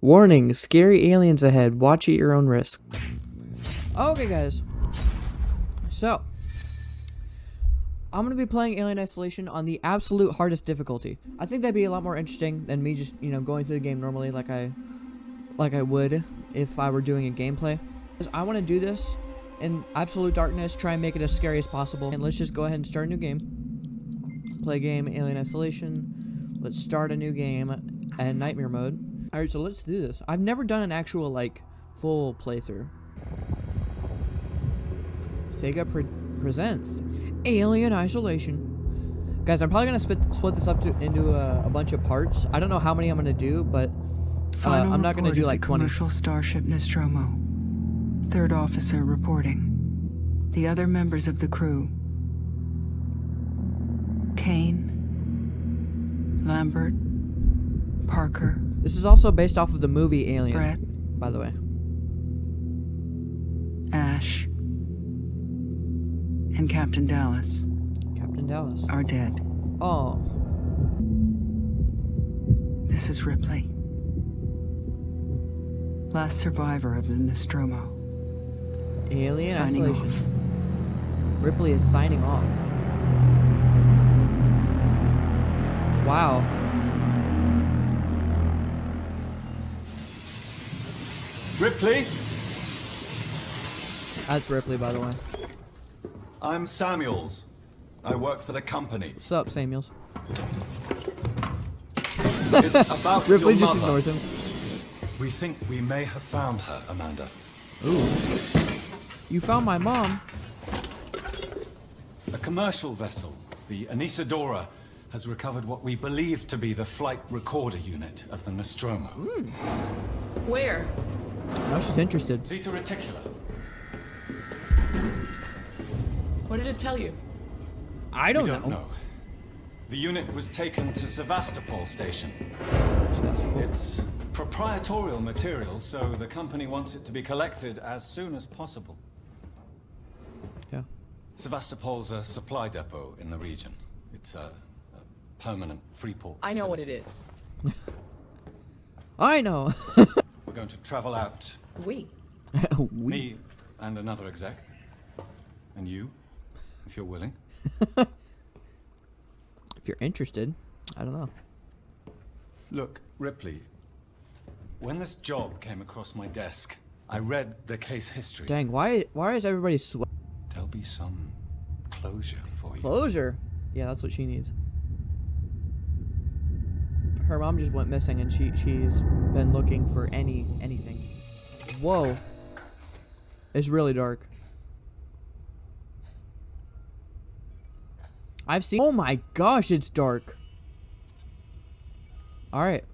Warning, scary aliens ahead. Watch at your own risk. Okay, guys. So, I'm going to be playing Alien Isolation on the absolute hardest difficulty. I think that'd be a lot more interesting than me just, you know, going through the game normally like I like I would if I were doing a gameplay. I want to do this in absolute darkness, try and make it as scary as possible. And let's just go ahead and start a new game. Play game Alien Isolation. Let's start a new game and nightmare mode. Alright, so let's do this. I've never done an actual, like, full playthrough. Sega pre presents Alien Isolation. Guys, I'm probably going to split, split this up to, into a, a, bunch of parts. I don't know how many I'm going to do, but uh, I'm not going to do like 20. commercial starship Nostromo. Third officer reporting. The other members of the crew. Kane. Lambert. Parker. This is also based off of the movie Alien. Brett. By the way. Ash. And Captain Dallas. Captain Dallas. Are dead. Oh. This is Ripley. Last survivor of the Nostromo. Alien signing Isolation. off. Ripley is signing off. Wow. Ripley? That's Ripley, by the way. I'm Samuels. I work for the company. What's up, Samuels? It's about Ripley your just mother. ignores him. We think we may have found her, Amanda. Ooh. You found my mom. A commercial vessel, the Anesidora, has recovered what we believe to be the flight recorder unit of the Nostromo. Where? Now she's interested. Zeta Reticuli. What did it tell you? I don't, we don't know. The unit was taken to Sevastopol station. It's proprietorial material, so the company wants it to be collected as soon as possible. Yeah. Sevastopol's a supply depot in the region. It's a, a permanent free port. I know what it is. I know. We're going to travel out. We. we, Me and another exec. And you, if you're willing. if you're interested, I don't know. Look, Ripley, when this job came across my desk, I read the case history. Dang, why why is everybody sweat? There'll be some closure for you. Closure. Yeah, that's what she needs. Her mom just went missing, and she she's been looking for any anything. Whoa. It's really dark. I've seen. Oh my gosh, it's dark. All right,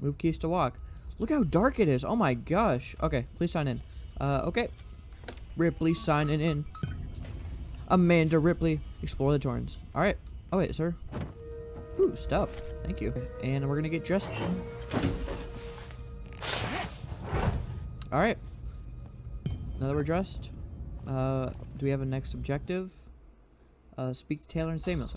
move keys to walk. Look how dark it is. Oh my gosh. Okay, please sign in. Uh, okay. Ripley signing in. Amanda Ripley, explore the Torrens. All right. Oh wait, sir. Ooh, stuff. Thank you. And we're gonna get dressed. All right. Now that we're dressed, uh, do we have a next objective? Uh, speak to Taylor and Samuels.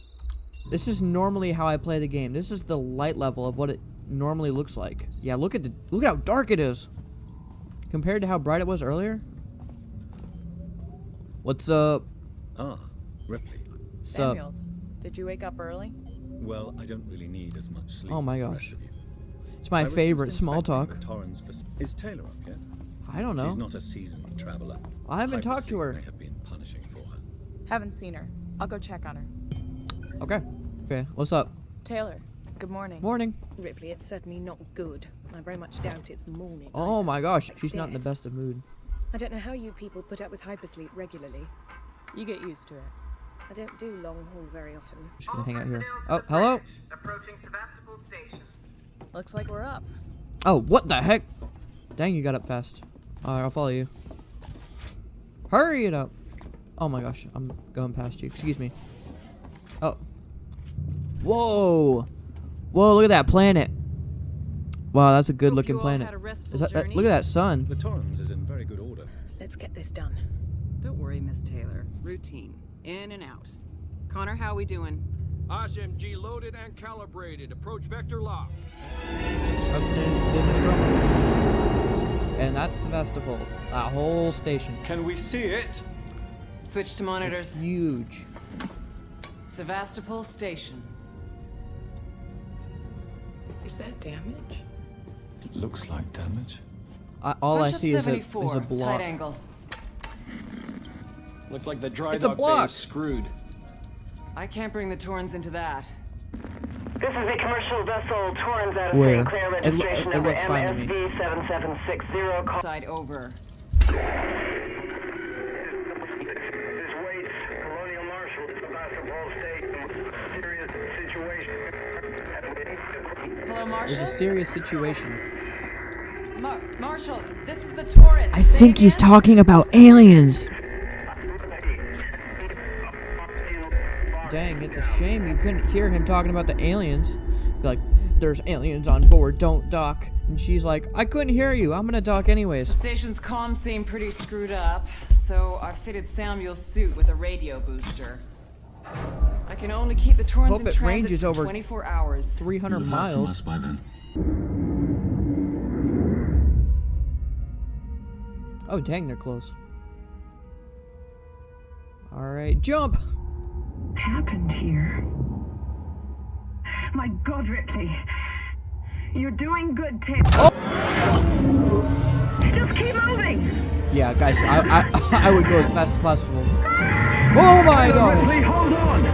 This is normally how I play the game. This is the light level of what it normally looks like. Yeah, look at the look at how dark it is compared to how bright it was earlier. What's up? Ah, Ripley. Sup? Samuels, did you wake up early? Well, I don't really need as much sleep Oh my as the gosh. rest of you. It's my I favorite small talk. the Torrens fac- Is Taylor up yet? I don't know. She's not a seasoned traveler. I haven't talked to her. May have been punishing for her. Haven't seen her. I'll go check on her. Okay. Okay. What's up? Taylor, good morning. Morning. Ripley, it's certainly not good. I very much doubt it's morning. Oh either. my gosh, she's not in the best of mood. I don't know how you people put up with hypersleep regularly. You get used to it. I don't do long haul very often. I'm Just gonna hang out here. Oh, hello. Approaching Sevastopol Station. Looks like we're up. Oh, what the heck? Dang, you got up fast. Alright, I'll follow you. Hurry it up. Oh my gosh, I'm going past you. Excuse me. Oh. Whoa. Whoa, look at that planet. Wow, that's a good looking planet. had Is that, uh, look at that sun. The Torrens is in very good order. Let's get this done. Don't worry, Miss Taylor. Routine. In and out. Connor, how we doing? SMG loaded and calibrated. Approach vector locked. That's the, the Nostromo. And that's Sevastopol. That whole station. Can we see it? Switch to monitors. Huge. Sevastopol Station. Is that damage? It looks like damage. I, all I Punch up see is a, is a block. Tight angle. Looks like the dry It's a dock bay block. is screwed. I can't bring the Torrens into that. This is a commercial vessel, Torrens out of Where? St. Clair, It lo- registration it number looks fine to me. MSV 7760. Call Side over. This Marshal, Sevastopol State, serious situation. Hello, There's a serious situation. Mar- Marshal, this is the Torrens. I Say think he's again? talking about aliens. Dang, it's a shame you couldn't hear him talking about the aliens. Like, there's aliens on board, don't dock. And she's like, I couldn't hear you, I'm gonna dock anyways. The station's comms seem pretty screwed up, so I fitted Samuel's suit with a radio booster. I can only keep the Torrens Hope in it transit ranges for over 24 hours. 300 miles. by then. Oh, dang, they're close. Alright, jump! Happened here? My God, Ripley. You're doing good, Tim. Just keep moving. Yeah, guys, I, I, I would go as fast as possible. Oh my gosh! hold on.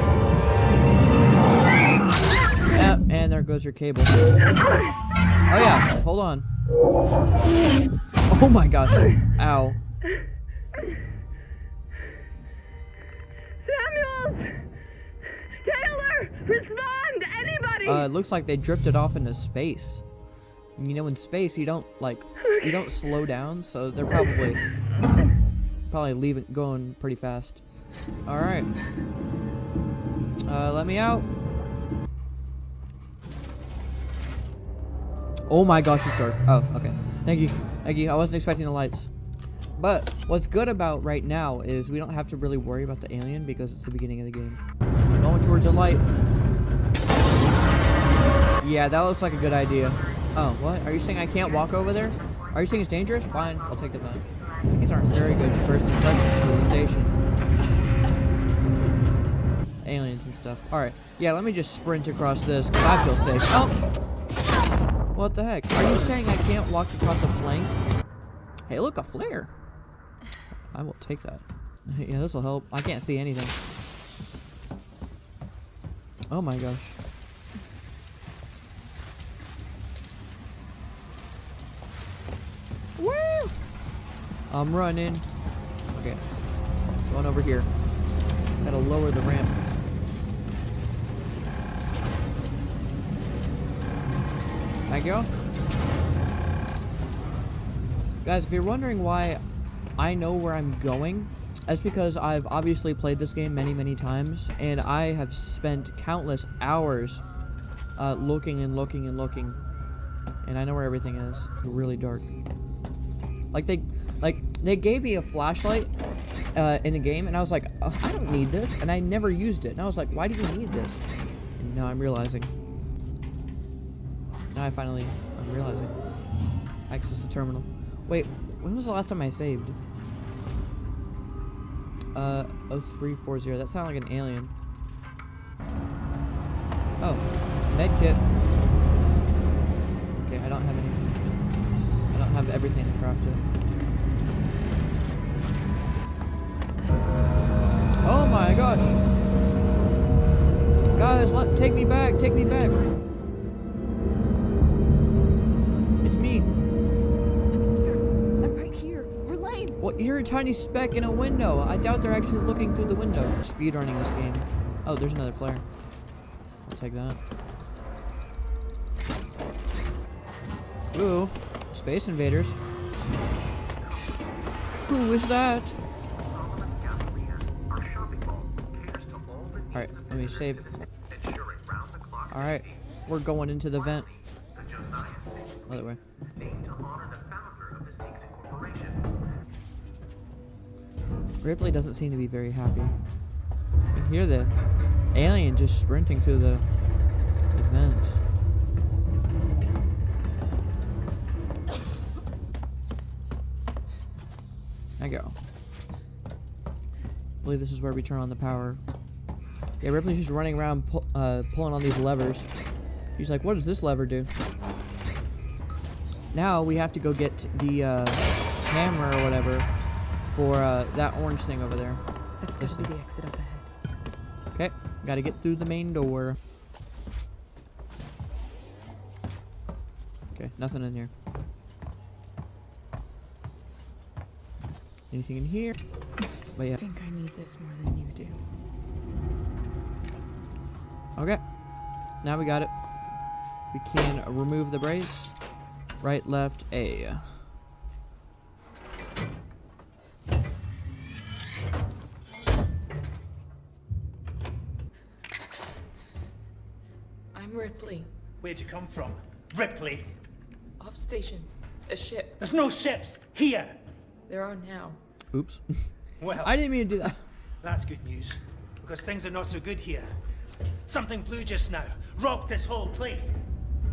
And there goes your cable. Oh yeah, hold on. Oh my gosh. Ow. Uh, it looks like they drifted off into space. You know, in space, you don't, like, you don't slow down, so they're probably, probably leaving, going pretty fast. Alright. Uh, let me out. Oh my gosh, it's dark. Oh, okay. Thank you. Thank you. I wasn't expecting the lights. But what's good about right now is we don't have to really worry about the alien because it's the beginning of the game. Going towards a light. Yeah, that looks like a good idea. Oh, what? Are you saying I can't walk over there? Are you saying it's dangerous? Fine, I'll take the back. These aren't very good first impressions for the station. Aliens and stuff. Alright, yeah, let me just sprint across this, because I feel safe. Oh! What the heck? Are you saying I can't walk across a plank? Hey, look, a flare! I will take that. yeah, this'll help. I can't see anything. Oh my gosh. I'm running. Okay. Going over here. Gotta lower the ramp. Thank you. Guys, if you're wondering why I know where I'm going, that's because I've obviously played this game many, many times, and I have spent countless hours uh, looking and looking and looking, and I know where everything is. Really dark. Like they, they gave me a flashlight uh, in the game, and I was like, "Oh, I don't need this, and I never used it. And I was like, why do you need this? And now I'm realizing. Now I finally, I'm realizing. Access the terminal. Wait, when was the last time I saved? Uh, 0340. That sounded like an alien. Oh, med kit. Okay, I don't have anything. I don't have everything to craft it. Oh my gosh! Guys, let take me back, take me back. It's me. I'm here. I'm right here. Verlaine! Well, you're a tiny speck in a window. I doubt they're actually looking through the window. Speedrunning this game. Oh, there's another flare. I'll take that. Ooh, Space Invaders. Who is that? Let me save. Alright, we're going into the vent. Other way. Ripley doesn't seem to be very happy. I hear the alien just sprinting through the, the. I go. I believe this is where we turn on the power. Yeah, Ripley's just running around pu uh, pulling on these levers. He's like, what does this lever do? Now we have to go get the uh, hammer or whatever for uh, that orange thing over there. That's gotta be the exit up ahead. Okay, gotta get through the main door. Okay, nothing in here. Anything in here? But yeah. I think I need this more than you do. Okay. Now we got it. We can remove the brace. Right, left, A. I'm Ripley. Where'd you come from? Ripley? Off station. A ship. There's no ships here! There are now. Oops. Well, I didn't mean to do that. that's good news. Because things are not so good here. Something blew just now. Rocked this whole place.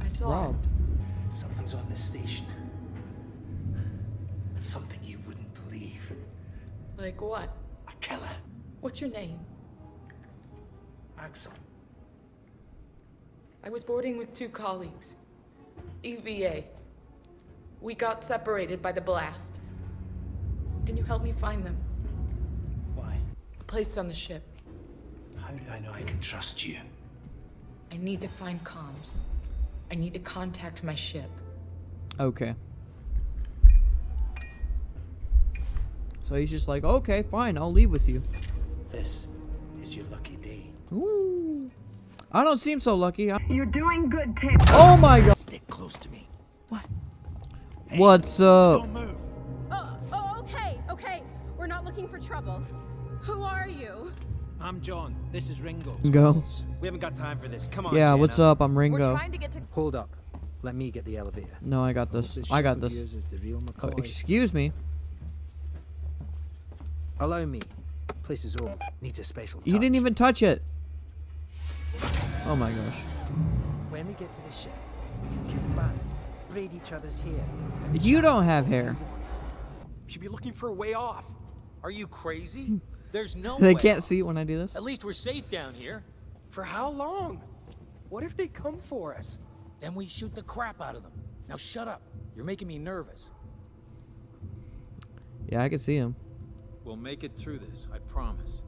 I saw it. Robbed. Something's on this station. Something you wouldn't believe. Like what? A killer. What's your name? Axel. I was boarding with two colleagues. EVA. We got separated by the blast. Can you help me find them? Why? A place on the ship. How do I know I can trust you? I need to find comms. I need to contact my ship. Okay. So he's just like, okay, fine, I'll leave with you. This is your lucky day. Ooh. I don't seem so lucky. I- You're doing good, Taylor. oh my god. Stick close to me. What? What's up? Don't move. Oh, oh, okay, okay. We're not looking for trouble. Who are you? I'm John. This is Ringo. Go. We haven't got time for this. Come on. Yeah, what's up? I'm We're Ringo. trying to get to. Hold up. Let me get the elevator. No, I got this. this I got this. the real Oh, excuse me. Allow me. Place is old. Needs a special touch. You didn't even touch it. Oh my gosh. When we get to the ship, we can kick back, braid each other's hair. You don't have all we hair. want. should be looking for a way off. Are you crazy? There's no They way can't off. see it when I do this. At least we're safe down here. For how long? What if they come for us? Then we shoot the crap out of them. Now shut up. You're making me nervous. Yeah, I can see him. We'll make it through this, I promise.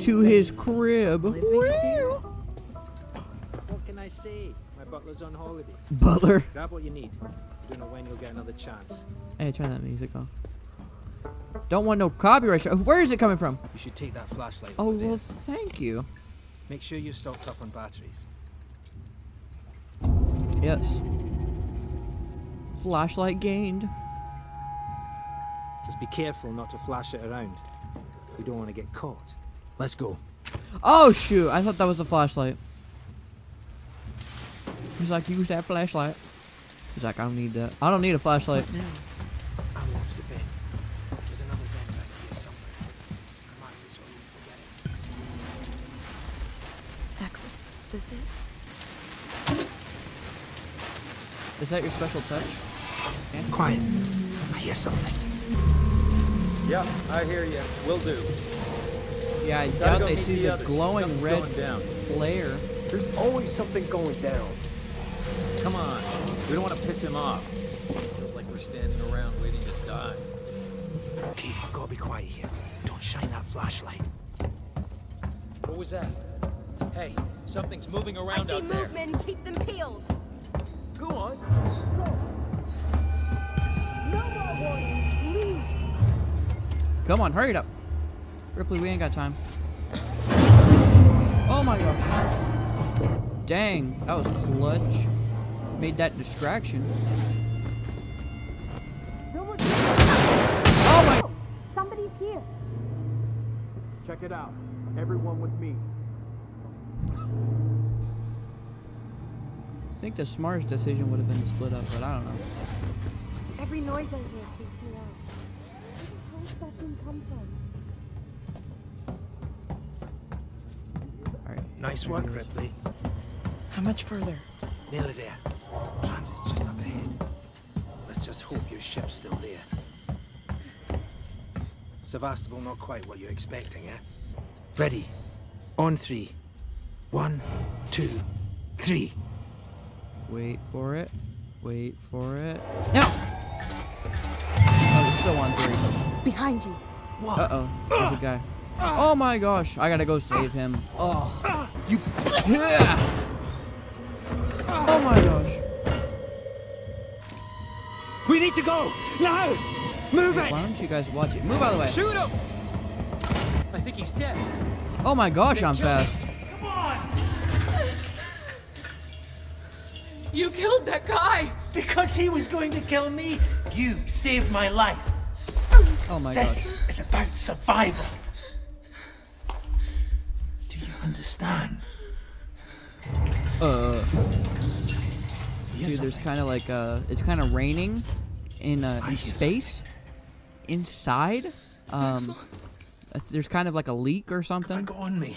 To his crib. What can I say? My butler's on holiday. Butler. Grab what you need. Don't know when you'll get another chance. Hey, turn that music off. Don't want no copyright. Where is it coming from? You should take that flashlight. Oh, over there. well, thank you. Make sure you're stocked up on batteries. Yes. Flashlight gained. Just be careful not to flash it around. We don't want to get caught. Let's go. Oh, shoot. I thought that was a flashlight. He's like, use that flashlight. He's like, I don't need that. I don't need a flashlight. I watched the vent. There's another vent back here somewhere. I marked it so I won't forget it. Axel, is this it? Is that your special touch? Quiet. I hear something. Yeah, I hear you. Will do. Yeah, I Gotta doubt they see the the glowing Something's red down. flare. There's always something going down. Come on. We don't want to piss him off. Feels like we're standing around waiting to die. Okay, gotta be quiet here. Don't shine that flashlight. What was that? Hey, something's moving around out there. I see movement. Keep them peeled. Go on. Come on, hurry it up. Ripley, we ain't got time. Oh my gosh. Dang, that was clutch. Made that distraction. Oh my. Somebody's here. Check it out. Everyone with me. I think the smartest decision would have been to split up, but I don't know. Every noise I hear freaks me out. Where does that thing come from? Alright. Nice work, Ripley. How much further? Nearly there. Transit's hope your ship's still there. Sevastopol not quite what you're expecting, eh? Ready. On three. One, two, three. Wait for it. Wait for it. Now! Oh, it's so on three. Behind you. Uh-oh. There's a guy. Oh my gosh. I gotta go save him. Oh. You... Yeah! We need to go! Now! Move it! Why don't you guys watch it? Move out of the way. Shoot him! I think he's dead. Oh my gosh, I'm fast. come on You killed that guy! Because he was going to kill me, you saved my life. Oh my this gosh. is about survival. Do you understand? Uh. Dude, there's kind of like uh, it's kind of raining in uh, in space, inside. Um, uh, there's kind of like a leak or something. Go on me.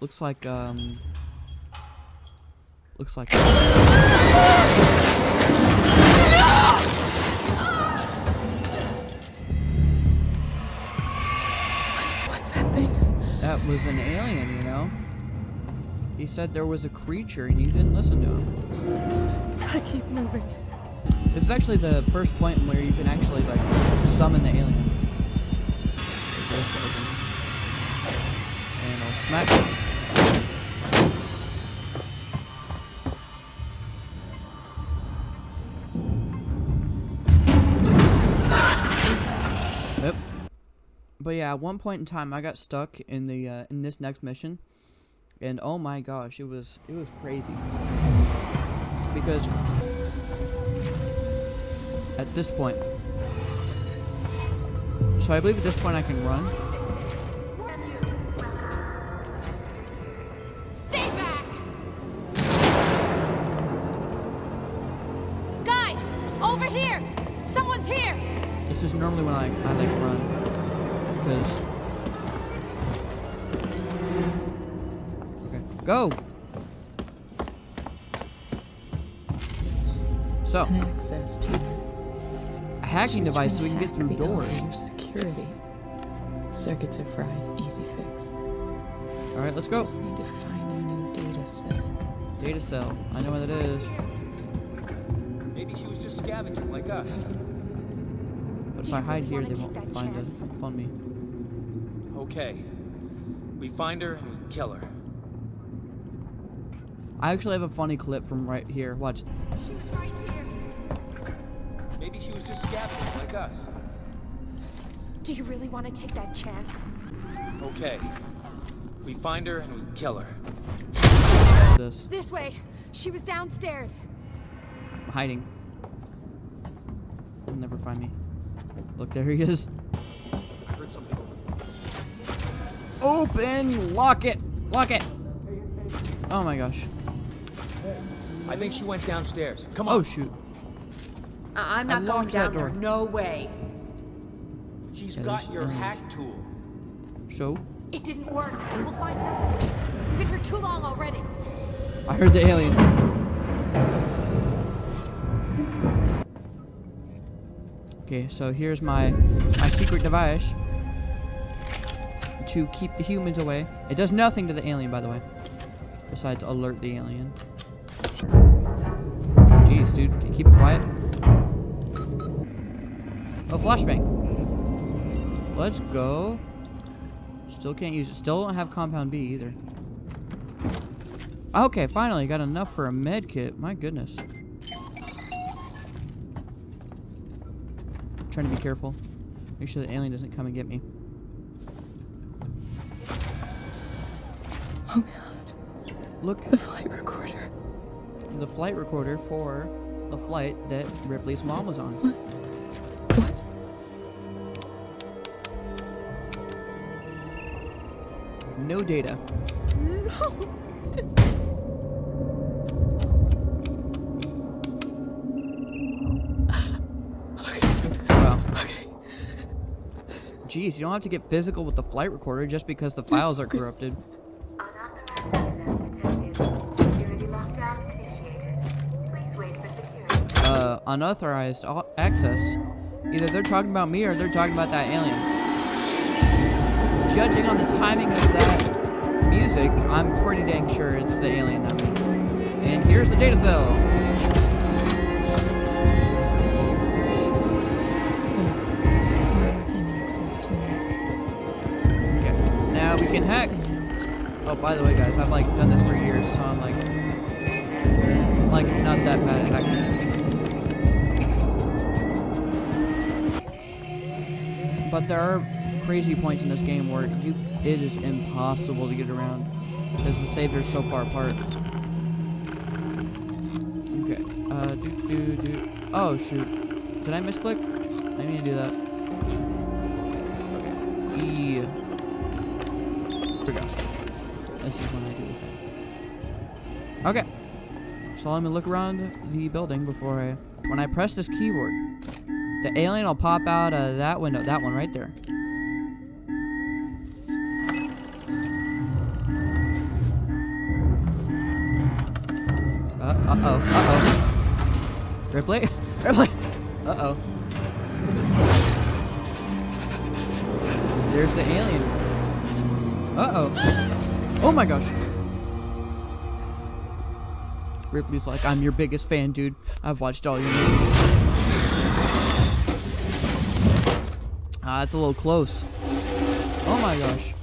Looks like um. Looks like. What's that thing? That was an alien, you know. He said there was a creature, and you didn't listen to him. I keep moving. This is actually the first point where you can actually like summon the alien. And I'll smack it. Yep. But yeah, at one point in time, I got stuck in the uh, in this next mission, and oh my gosh, it was it was crazy because this point. So I believe at this point I can run. Stay back! Guys, over here! Someone's here! This is normally when I, I like run. Because. Okay. Go! So. An access to A hacking device so we can get through the doors. security. Circuits are fried. Easy fix. Alright, let's go. Just need to find a new data cell. Data cell. I know what it is. Maybe she was just scavenging like us. But if I hide here, they won't find us. Find me. Okay. We find her and we kill her. I actually have a funny clip from right here. Watch. She was right here. Maybe she was just scavenging like us. Do you really want to take that chance? Okay. We find her and we kill her. This? This way. She was downstairs. I'm hiding. He'll never find me. Look, there he is. I heard something open. Open! Lock it! Lock it! Oh my gosh. I think she went downstairs. Come on. Oh shoot. I- I'm I not going locked that down there. door. No way. She's Yeah, got your hack tool. So? It didn't work. We'll find her. Been here too long already. I heard the alien. Okay, so here's my my secret device to keep the humans away. It does nothing to the alien, by the way. Besides alert the alien. Jeez, dude, can you keep it quiet? Oh, flashbang. Let's go. Still can't use it. Still don't have compound B either. Okay, finally got enough for a med kit. My goodness. Trying to be careful. Make sure the alien doesn't come and get me. Oh god. Look. The flight recorder. The flight recorder for the flight that Ripley's mom was on. What? No data. Well. Jeez, you don't have to get physical with the flight recorder just because the files are corrupted. Uh, unauthorized access. Either they're talking about me or they're talking about that alien. Judging on the timing of that music, I'm pretty dang sure it's the alien. Mean, and here's the data cell. Okay, now we can hack. Oh, by the way, guys, I've like done this for years, so I'm like, like not that bad at hacking. But there are crazy points in this game where you it is impossible to get around because the saves are so far apart. Okay. Uh, do do do. Oh shoot! Did I misclick? I need to do that. Okay. E. Go. This is when I do the thing. Okay. So let me look around the building before I, when I press this keyboard, the alien will pop out of that window, that one right there. Uh-oh, uh-oh. Ripley? Ripley! Uh-oh. There's the alien. Uh-oh. Oh my gosh. Ripley's like, I'm your biggest fan, dude. I've watched all your movies. Ah, that's a little close. Oh my gosh.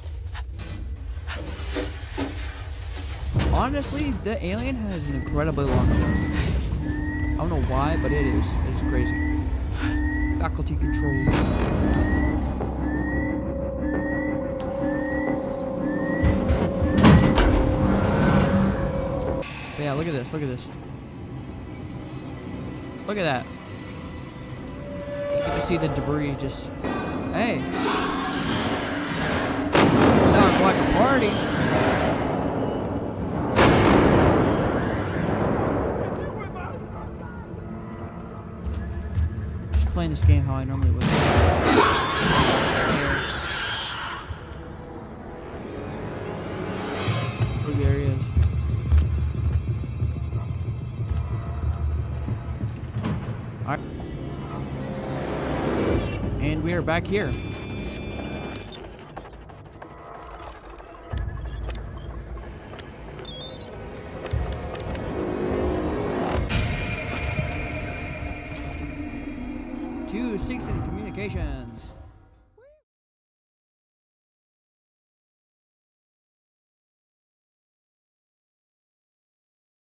Honestly, the alien has an incredibly long arm. I don't know why, but it is. It is crazy. Faculty control. Yeah, look at this. Look at this. Look at that. You get to see the debris just. Hey. Sounds like a party. Playing this game how I normally would. Oh. And we are back here. Two six in communication.